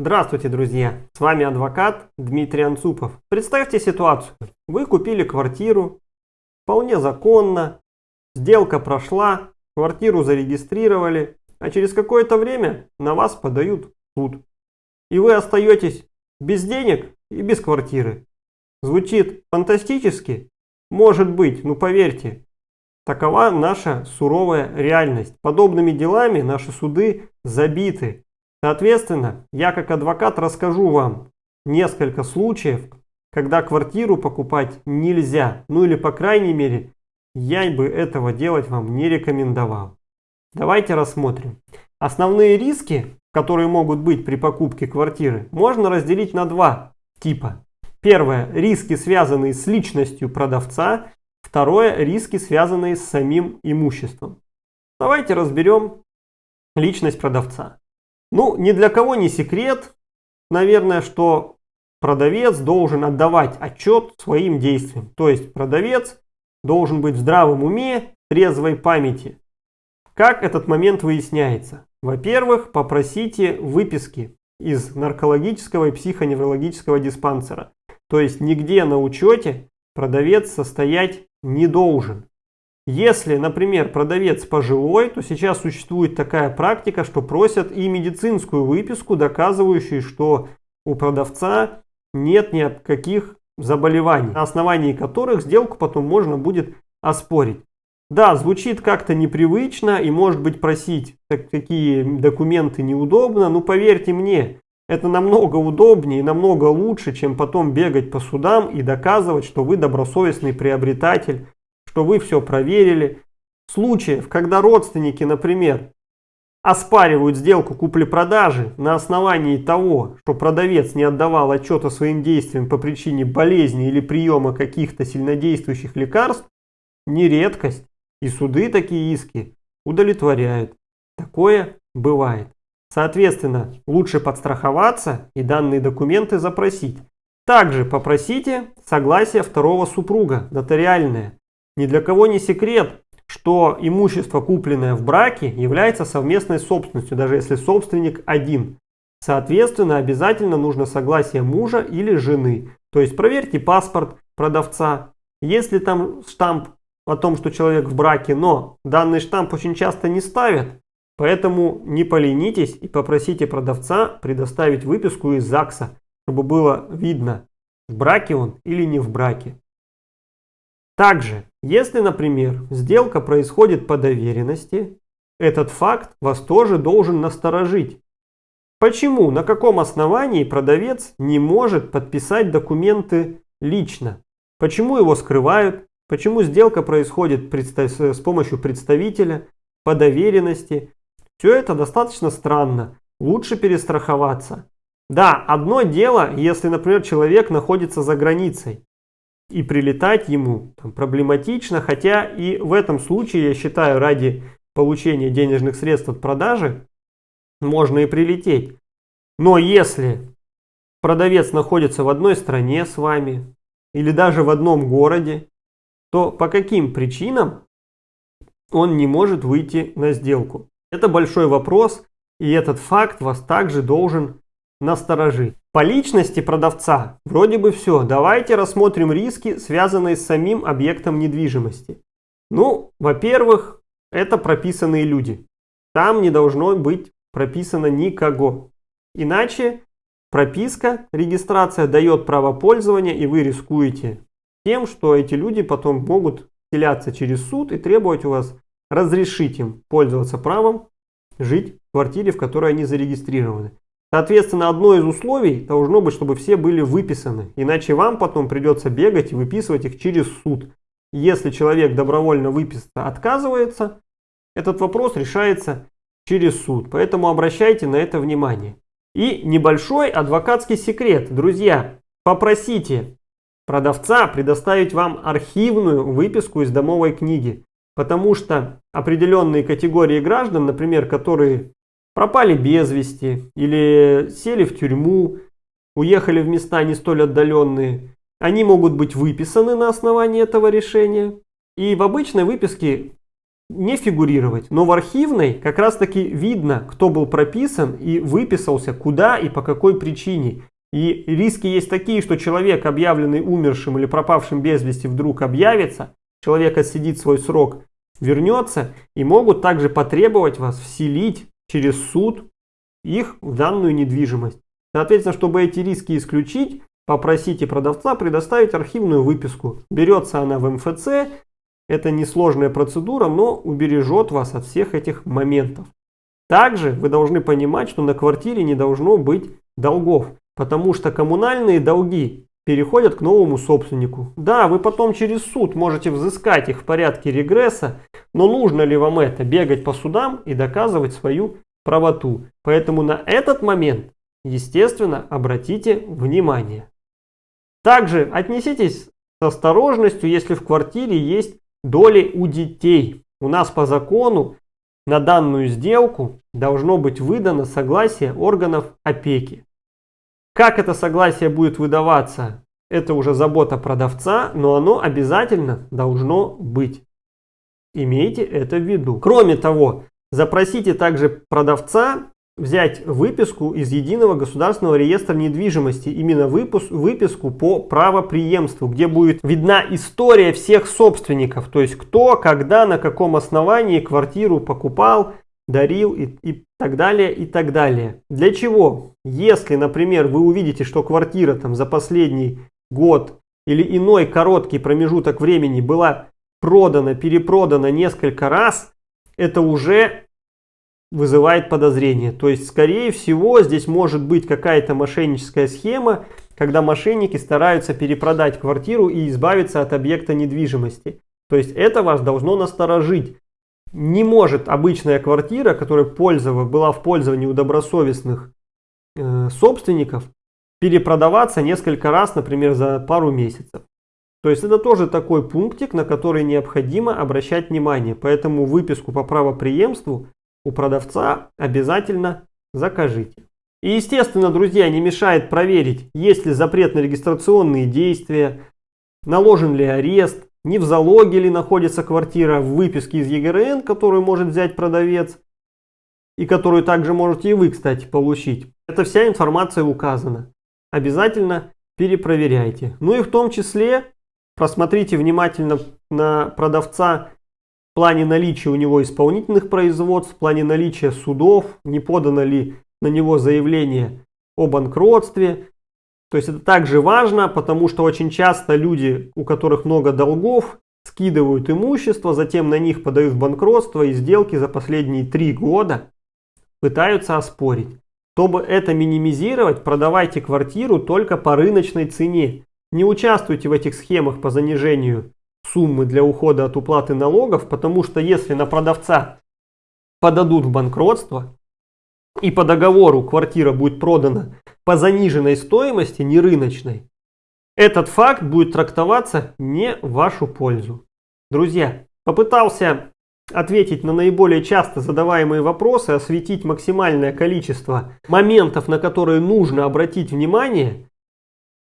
Здравствуйте, друзья! С вами адвокат Дмитрий Анцупов. Представьте ситуацию. Вы купили квартиру, вполне законно, сделка прошла, квартиру зарегистрировали, а через какое-то время на вас подают суд. И вы остаетесь без денег и без квартиры. Звучит фантастически? Может быть, ну поверьте, такова наша суровая реальность. Подобными делами наши суды забиты. Соответственно, я как адвокат расскажу вам несколько случаев, когда квартиру покупать нельзя. Ну или по крайней мере, я бы этого делать вам не рекомендовал. Давайте рассмотрим. Основные риски, которые могут быть при покупке квартиры, можно разделить на два типа. Первое – риски, связанные с личностью продавца. Второе – риски, связанные с самим имуществом. Давайте разберем личность продавца. Ну, ни для кого не секрет, наверное, что продавец должен отдавать отчет своим действиям. То есть продавец должен быть в здравом уме, трезвой памяти. Как этот момент выясняется? Во-первых, попросите выписки из наркологического и психоневрологического диспансера. То есть нигде на учете продавец состоять не должен. Если, например, продавец пожилой, то сейчас существует такая практика, что просят и медицинскую выписку, доказывающую, что у продавца нет никаких заболеваний, на основании которых сделку потом можно будет оспорить. Да, звучит как-то непривычно и может быть просить такие документы неудобно, но поверьте мне, это намного удобнее и намного лучше, чем потом бегать по судам и доказывать, что вы добросовестный приобретатель, что вы все проверили. Случаев, когда родственники, например, оспаривают сделку купли-продажи на основании того, что продавец не отдавал отчет о своим действиям по причине болезни или приема каких-то сильнодействующих лекарств, не редкость, и суды такие иски удовлетворяют. Такое бывает. Соответственно, лучше подстраховаться и данные документы запросить. Также попросите согласие второго супруга, нотариальное. Ни для кого не секрет, что имущество, купленное в браке, является совместной собственностью, даже если собственник один. Соответственно, обязательно нужно согласие мужа или жены. То есть проверьте паспорт продавца. Если там штамп о том, что человек в браке, но данный штамп очень часто не ставят, Поэтому не поленитесь и попросите продавца предоставить выписку из ЗАГСа, чтобы было видно, в браке он или не в браке. Также, если, например, сделка происходит по доверенности, этот факт вас тоже должен насторожить. Почему, на каком основании продавец не может подписать документы лично? Почему его скрывают? Почему сделка происходит с помощью представителя по доверенности? Все это достаточно странно. Лучше перестраховаться. Да, одно дело, если, например, человек находится за границей. И прилетать ему там, проблематично, хотя и в этом случае, я считаю, ради получения денежных средств от продажи можно и прилететь. Но если продавец находится в одной стране с вами или даже в одном городе, то по каким причинам он не может выйти на сделку? Это большой вопрос, и этот факт вас также должен насторожить. По личности продавца вроде бы все. Давайте рассмотрим риски, связанные с самим объектом недвижимости. Ну, во-первых, это прописанные люди. Там не должно быть прописано никого. Иначе прописка, регистрация дает право пользования, и вы рискуете тем, что эти люди потом могут селяться через суд и требовать у вас разрешить им пользоваться правом жить в квартире, в которой они зарегистрированы. Соответственно, одно из условий должно быть, чтобы все были выписаны. Иначе вам потом придется бегать и выписывать их через суд. Если человек добровольно выписаться отказывается, этот вопрос решается через суд. Поэтому обращайте на это внимание. И небольшой адвокатский секрет. Друзья, попросите продавца предоставить вам архивную выписку из домовой книги. Потому что определенные категории граждан, например, которые пропали без вести или сели в тюрьму, уехали в места не столь отдаленные, они могут быть выписаны на основании этого решения. И в обычной выписке не фигурировать. Но в архивной как раз таки видно, кто был прописан и выписался, куда и по какой причине. И риски есть такие, что человек, объявленный умершим или пропавшим без вести, вдруг объявится, человек отсидит свой срок, вернется и могут также потребовать вас вселить через суд их в данную недвижимость. Соответственно, чтобы эти риски исключить, попросите продавца предоставить архивную выписку. Берется она в МФЦ, это несложная процедура, но убережет вас от всех этих моментов. Также вы должны понимать, что на квартире не должно быть долгов, потому что коммунальные долги переходят к новому собственнику. Да, вы потом через суд можете взыскать их в порядке регресса, но нужно ли вам это, бегать по судам и доказывать свою правоту? Поэтому на этот момент, естественно, обратите внимание. Также отнеситесь с осторожностью, если в квартире есть доли у детей. У нас по закону на данную сделку должно быть выдано согласие органов опеки. Как это согласие будет выдаваться, это уже забота продавца, но оно обязательно должно быть. Имейте это в виду. Кроме того, запросите также продавца взять выписку из Единого государственного реестра недвижимости, именно выпуск, выписку по правоприемству, где будет видна история всех собственников, то есть кто, когда, на каком основании квартиру покупал, дарил и, и так далее, и так далее. Для чего? Если, например, вы увидите, что квартира там за последний год или иной короткий промежуток времени была продана, перепродана несколько раз, это уже вызывает подозрение. То есть, скорее всего, здесь может быть какая-то мошенническая схема, когда мошенники стараются перепродать квартиру и избавиться от объекта недвижимости. То есть, это вас должно насторожить. Не может обычная квартира, которая пользовалась, была в пользовании у добросовестных э, собственников, перепродаваться несколько раз, например, за пару месяцев. То есть это тоже такой пунктик, на который необходимо обращать внимание. Поэтому выписку по правоприемству у продавца обязательно закажите. И естественно, друзья, не мешает проверить, есть ли запрет на регистрационные действия, наложен ли арест, не в залоге ли находится квартира в выписке из ЕГРН, которую может взять продавец, и которую также можете и вы, кстати, получить. Эта вся информация указана. Обязательно перепроверяйте. Ну и в том числе просмотрите внимательно на продавца в плане наличия у него исполнительных производств, в плане наличия судов, не подано ли на него заявление о банкротстве. То есть это также важно, потому что очень часто люди, у которых много долгов, скидывают имущество, затем на них подают банкротство и сделки за последние три года пытаются оспорить. Чтобы это минимизировать, продавайте квартиру только по рыночной цене. Не участвуйте в этих схемах по занижению суммы для ухода от уплаты налогов, потому что если на продавца подадут в банкротство и по договору квартира будет продана по заниженной стоимости, не рыночной, этот факт будет трактоваться не в вашу пользу. Друзья, попытался ответить на наиболее часто задаваемые вопросы, осветить максимальное количество моментов, на которые нужно обратить внимание.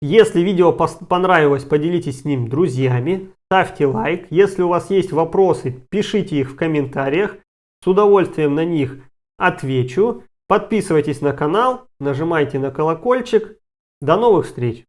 Если видео понравилось, поделитесь с ним друзьями, ставьте лайк. Если у вас есть вопросы, пишите их в комментариях. С удовольствием на них отвечу. Подписывайтесь на канал, нажимайте на колокольчик. До новых встреч!